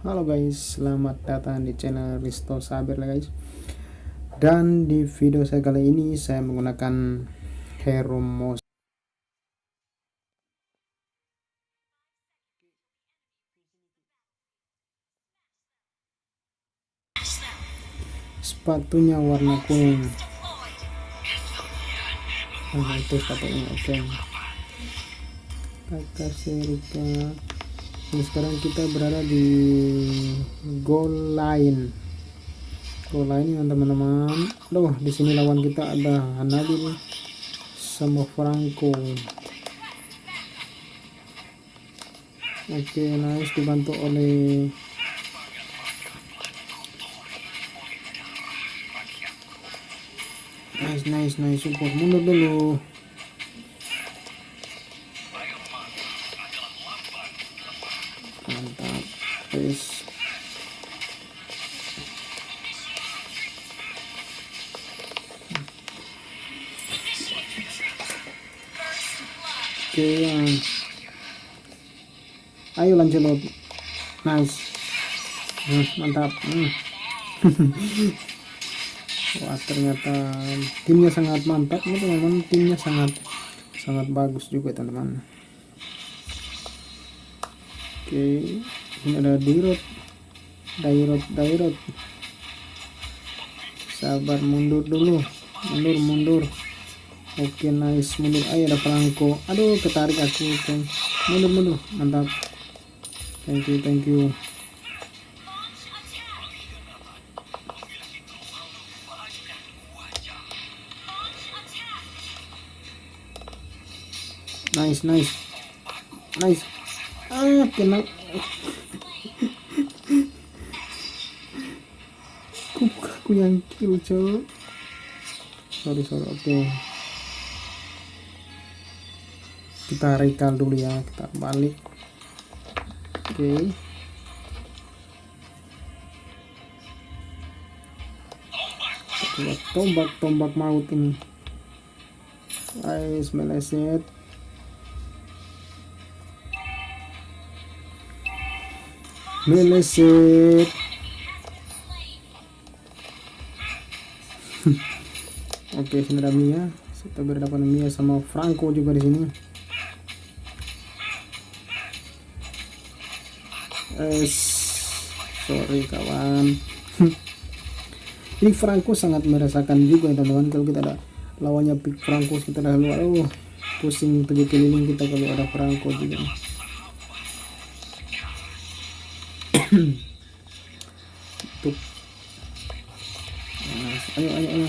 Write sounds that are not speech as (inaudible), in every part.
Halo guys, selamat datang di channel Risto Saber guys. Dan di video saya kali ini saya menggunakan Hero Mouse Sepatunya warna kuning. Nah itu sepatunya oke. Okay kakak Serika ini sekarang kita berada di goal line. Goal line ya teman-teman. Aduh di sini lawan kita ada Hanabil sama Franco. Oke nice dibantu oleh nice nice nice support. Mundur dulu oke ayo lanjut nice. Hmm, mantap. Hmm. (laughs) wah ternyata timnya sangat mantap. Teman-teman timnya sangat sangat bagus juga teman-teman. Oke ini ada dirot dairot dairot. Sabar mundur dulu. Mundur mundur oke nice. Mundur. Ayo ada Franco aduh ketarik aku oke mundur mundur. Mantap. Thank you thank you. Nice nice. Nice. Ah kena (laughs) aku yang kill cowok sorry sorry oke. okay. Kita recall dulu ya kita balik. Oke. Okay. tombak tombak maut ini. Guys meleset. Meleset. (laughs) Oke sini ada Mia. Kita berhadapan Mia sama Franco juga di sini es sorry kawan. Ini Franco sangat merasakan juga ya teman-teman kalau kita ada lawannya pick Franco kita dah luar oh pusing pergi keliling kita kalau ada Franco juga. Tuh. Ayo ayo ayo.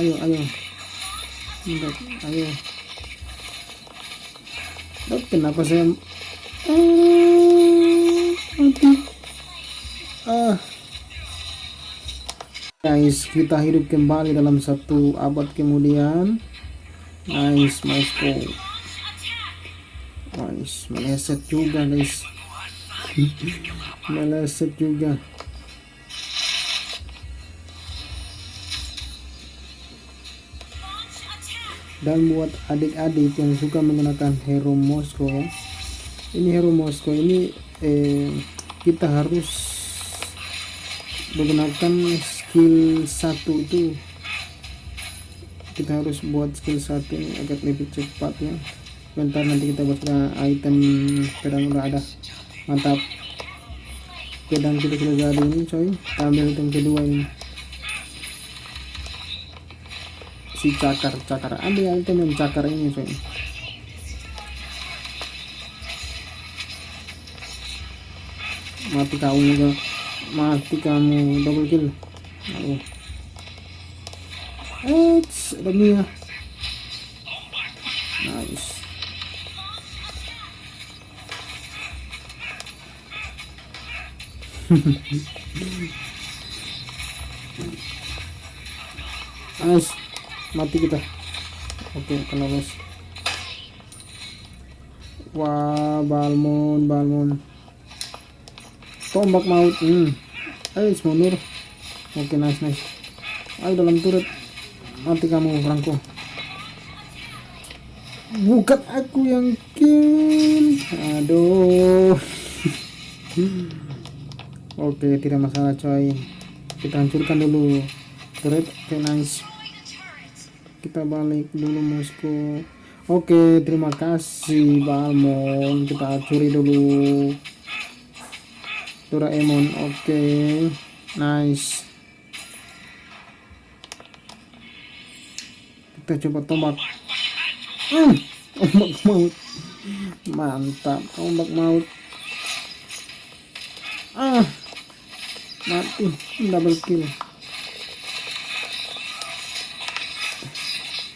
Ayo ayo. Bentar, ayo. Loh, kenapa saya mati ah. Guys kita hidup kembali dalam satu abad kemudian. Nice nice nice meleset juga guys. Meleset juga. Dan buat adik-adik yang suka menggunakan hero Moskow ini hero Moskow ini eh, kita harus menggunakan skill satu itu. Kita harus buat skill satu agar lebih cepat ya. Bentar nanti kita buat item pedang udah ada. Mantap. Pedang kita sudah jadi ini coy. Kita ambil item kedua ini. Si cakar cakar ambil item yang cakar ini coy mati kamu juga. Mati kamu double kill. Aduh. Eits, ada Mia. Nice. (laughs) Nice. Mati kita. Oke kena los wah balmon balmon tombak maut hmm. Ayo mundur. Oke nice nice. Ayo dalam turret mati kamu Franco bukan aku yang kill. Aduh. (laughs) Oke tidak masalah coy. Kita hancurkan dulu. Great oke nice. Kita balik dulu Moskow oke terima kasih Balmon kita curi dulu Doraemon oke nice. Kita coba tombak. Hmm, maut. Mantap ombak maut. Ah mati double kill.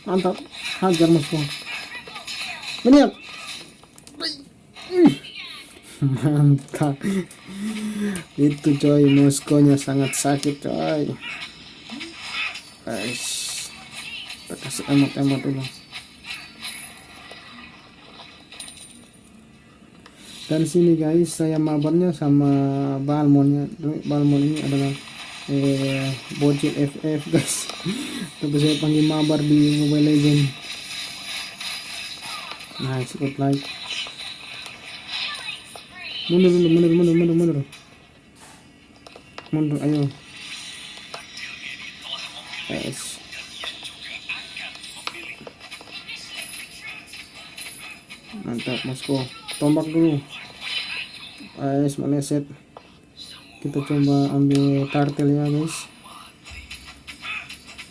Mantap hajar musuh. Banyak (laughs) mantap itu coy muskonya sangat sakit coy. Guys kita kasih emot-emot dulu. Dan sini guys saya mabarnya sama balmonnya. Balmon ini adalah eh, bocil FF guys. Tapi saya panggil mabar di mobile legend nice good like mundur mundur mundur mundur mundur mundur mundur ayo. Yes. Mantap Moskow. Tombak dulu. Guys meleset. Kita coba ambil tartel ya guys.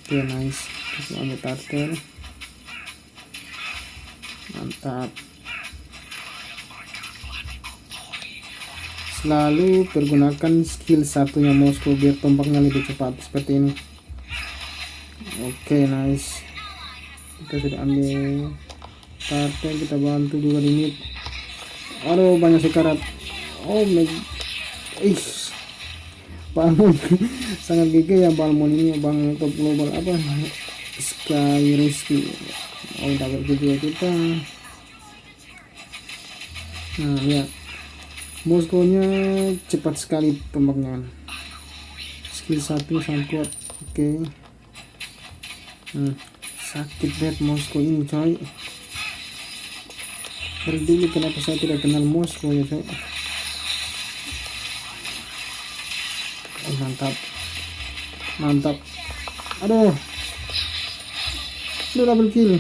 Oke okay, nice. Kita ambil tartel. Mantap selalu pergunakan skill satunya Moskow biar tombaknya lebih cepat. Seperti ini. Oke okay, nice. Kita sudah ambil tartel kita bantu juga limit aduh banyak sekarat. Oh my ih bangun (laughs) sangat gigi ya balmon ini bang. Top global apa? Sky rescue oh dapat juga kita. Nah ya Moskonya cepat sekali tembaknya skill satu sangat kuat oke. Okay. hmm, sakit banget Moskow ini coy. Dari dulu kenapa saya tidak kenal Moskow ya saya oh, mantap. Mantap. Aduh. Udah double kill.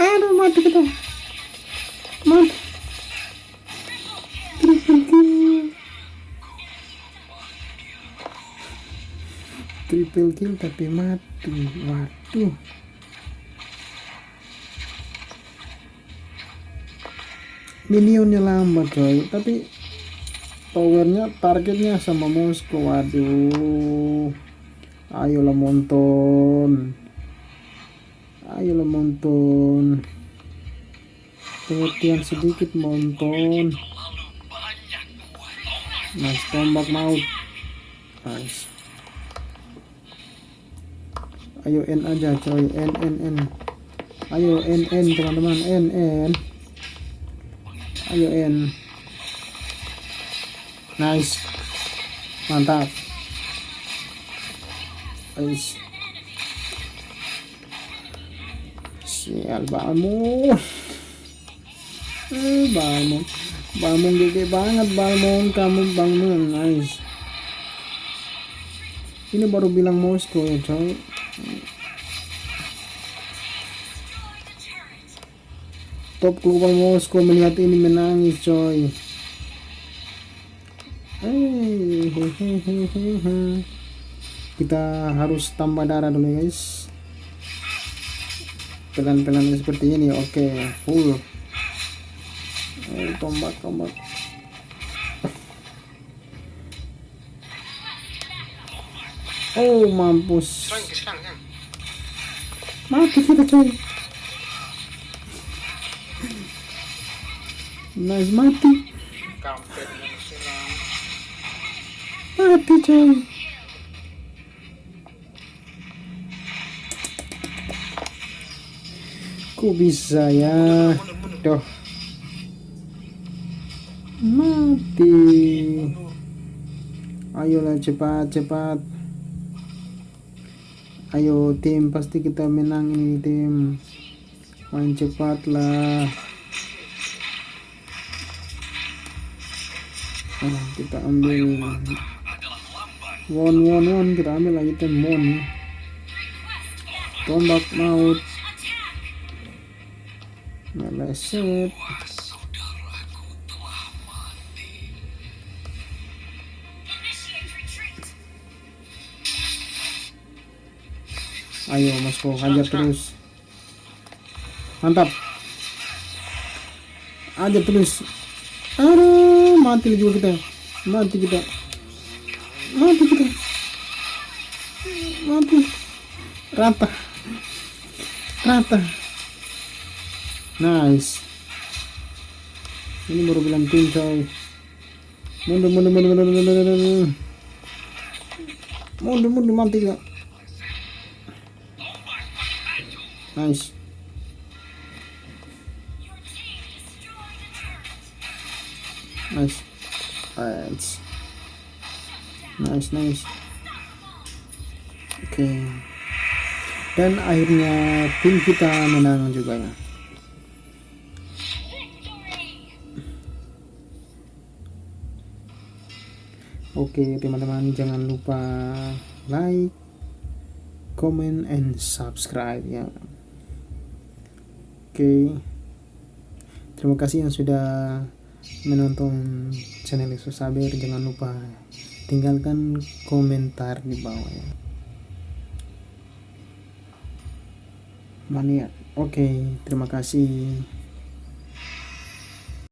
Aduh mati kita. Mati kill tapi mati. Waduh. Minionnya lambat coy. Tapi powernya targetnya sama Moskow waduh. Ayolah monton. Ayolah monton. Pengertian sedikit monton. Nice tombak maut nice ayo N aja coy. N N N. Ayo N N teman-teman. N N. Ayo N. Nice. Mantap. Nice. Sial balmon eh balmon balmon gede banget balmon kamu bangun nice. Ini baru bilang Moskow ya coy top global Moskow melihat ini menangis coy. Kita harus tambah darah dulu guys. Pelan-pelan seperti ini oke okay. full. Eh, tombak tombak oh mampus. Mati kita coy nice mati. Mati coy kok bisa ya? Doh mati. Ayolah cepat cepat ayo tim. Pasti kita menang ini tim. Main cepat lah. Nah, kita ambil. One one one kita ambil lagi tem mon. Tombak maut. Meleset ayo mas kok hajar terus. Mantap. Aja terus. Aduh mati juga kita. Mati kita. Mati kita. Mati. Rata. Rata. Nice. Ini baru bilang tim coy. Mundur mundur mundur mundur mundur mundur mundur. Mundur mundur mundur mundur mundur mundur mundur mundur mundur mundur mundur mundur mundur mundur mundur mundur mundur mundur nice. Nice. Nice nice nice. Oke dan akhirnya tim kita menang juga. Ya Oke teman-teman jangan lupa like, comment, and subscribe ya. Oke, terima kasih yang sudah menonton channel Yesus Saber. Jangan lupa tinggalkan komentar di bawah ya. Mania. Oke, terima kasih.